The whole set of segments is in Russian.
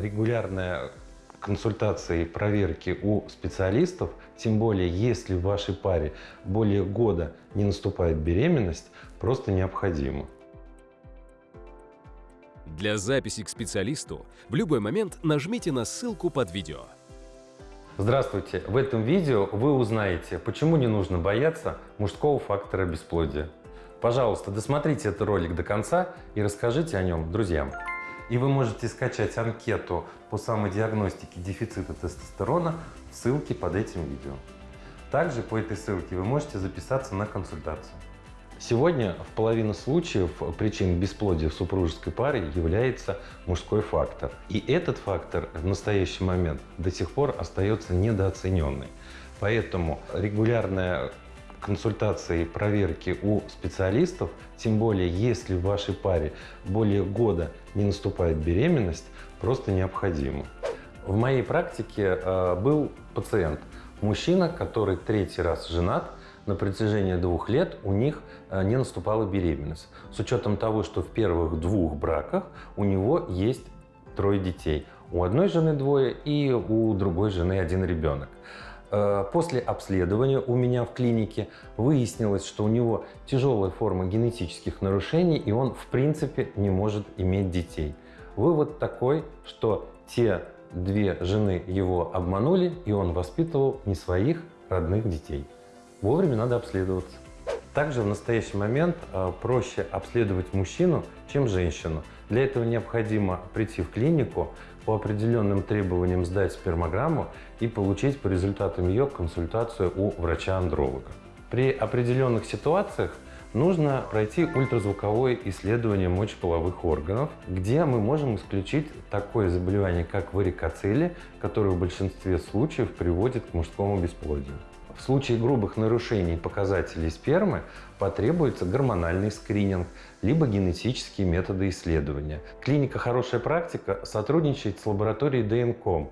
регулярная консультации и проверки у специалистов, тем более если в вашей паре более года не наступает беременность, просто необходимо. Для записи к специалисту в любой момент нажмите на ссылку под видео. Здравствуйте! В этом видео вы узнаете, почему не нужно бояться мужского фактора бесплодия. Пожалуйста, досмотрите этот ролик до конца и расскажите о нем друзьям. И вы можете скачать анкету по самодиагностике дефицита тестостерона в ссылке под этим видео. Также по этой ссылке вы можете записаться на консультацию. Сегодня в половину случаев причин бесплодия в супружеской паре является мужской фактор. И этот фактор в настоящий момент до сих пор остается недооцененный. Поэтому регулярная консультации и проверки у специалистов, тем более если в вашей паре более года не наступает беременность, просто необходимо. В моей практике э, был пациент, мужчина, который третий раз женат, на протяжении двух лет у них э, не наступала беременность. С учетом того, что в первых двух браках у него есть трое детей. У одной жены двое и у другой жены один ребенок. Э, после обследования у меня в клинике выяснилось, что у него тяжелая форма генетических нарушений, и он в принципе не может иметь детей. Вывод такой, что те две жены его обманули, и он воспитывал не своих родных детей. Вовремя надо обследоваться. Также в настоящий момент э, проще обследовать мужчину, чем женщину. Для этого необходимо прийти в клинику, по определенным требованиям сдать спермограмму и получить по результатам ее консультацию у врача-андролога. При определенных ситуациях нужно пройти ультразвуковое исследование мочеполовых органов, где мы можем исключить такое заболевание, как варикоцелия, которое в большинстве случаев приводит к мужскому бесплодию. В случае грубых нарушений показателей спермы потребуется гормональный скрининг, либо генетические методы исследования. Клиника «Хорошая практика» сотрудничает с лабораторией ДНКом.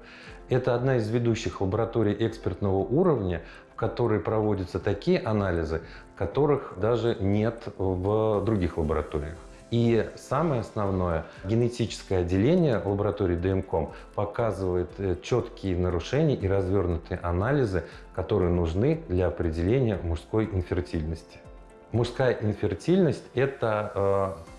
Это одна из ведущих лабораторий экспертного уровня, в которой проводятся такие анализы, которых даже нет в других лабораториях. И самое основное, генетическое отделение лаборатории ДМКОМ показывает э, четкие нарушения и развернутые анализы, которые нужны для определения мужской инфертильности. Мужская инфертильность – это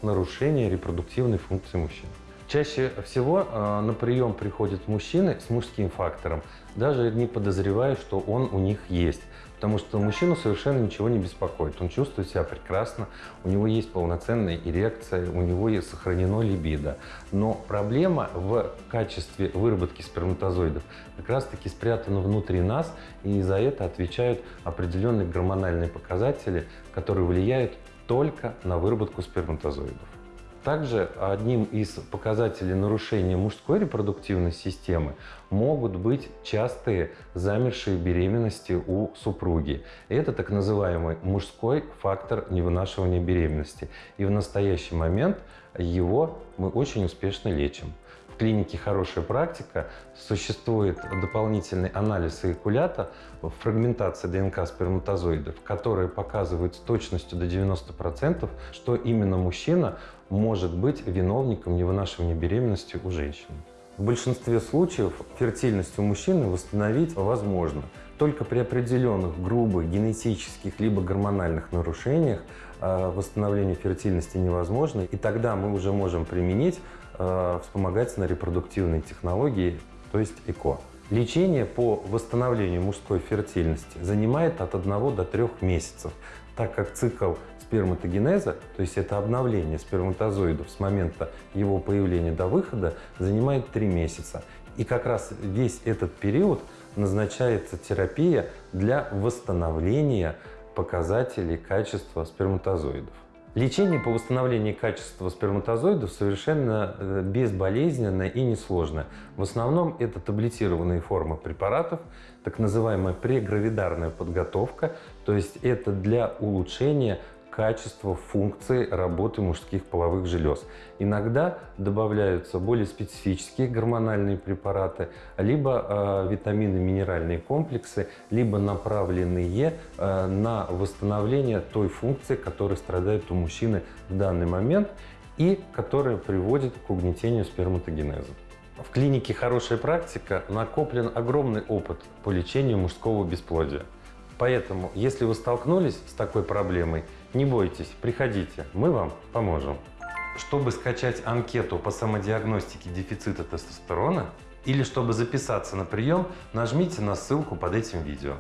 э, нарушение репродуктивной функции мужчин. Чаще всего э, на прием приходят мужчины с мужским фактором, даже не подозревая, что он у них есть. Потому что мужчину совершенно ничего не беспокоит. Он чувствует себя прекрасно, у него есть полноценная эрекция, у него есть сохранено либидо. Но проблема в качестве выработки сперматозоидов как раз-таки спрятана внутри нас, и за это отвечают определенные гормональные показатели, которые влияют только на выработку сперматозоидов. Также одним из показателей нарушения мужской репродуктивной системы могут быть частые замершие беременности у супруги. Это так называемый мужской фактор невынашивания беременности. И в настоящий момент его мы очень успешно лечим клинике «Хорошая практика» существует дополнительный анализ эякулята, фрагментация ДНК сперматозоидов, которые показывают с точностью до 90%, что именно мужчина может быть виновником невынашивания беременности у женщины. В большинстве случаев фертильность у мужчины восстановить возможно. Только при определенных грубых генетических либо гормональных нарушениях восстановление фертильности невозможно, и тогда мы уже можем применить э, вспомогательно репродуктивные технологии, то есть ЭКО. Лечение по восстановлению мужской фертильности занимает от 1 до 3 месяцев, так как цикл сперматогенеза, то есть это обновление сперматозоидов с момента его появления до выхода, занимает 3 месяца. И как раз весь этот период назначается терапия для восстановления показателей качества сперматозоидов. Лечение по восстановлению качества сперматозоидов совершенно э, безболезненное и несложное. В основном это таблетированные формы препаратов, так называемая прегравидарная подготовка, то есть это для улучшения качество функции работы мужских половых желез. Иногда добавляются более специфические гормональные препараты, либо э, витамины, минеральные комплексы, либо направленные э, на восстановление той функции, которая страдает у мужчины в данный момент и которая приводит к угнетению сперматогенеза. В клинике «Хорошая практика» накоплен огромный опыт по лечению мужского бесплодия. Поэтому, если вы столкнулись с такой проблемой, не бойтесь, приходите, мы вам поможем. Чтобы скачать анкету по самодиагностике дефицита тестостерона или чтобы записаться на прием, нажмите на ссылку под этим видео.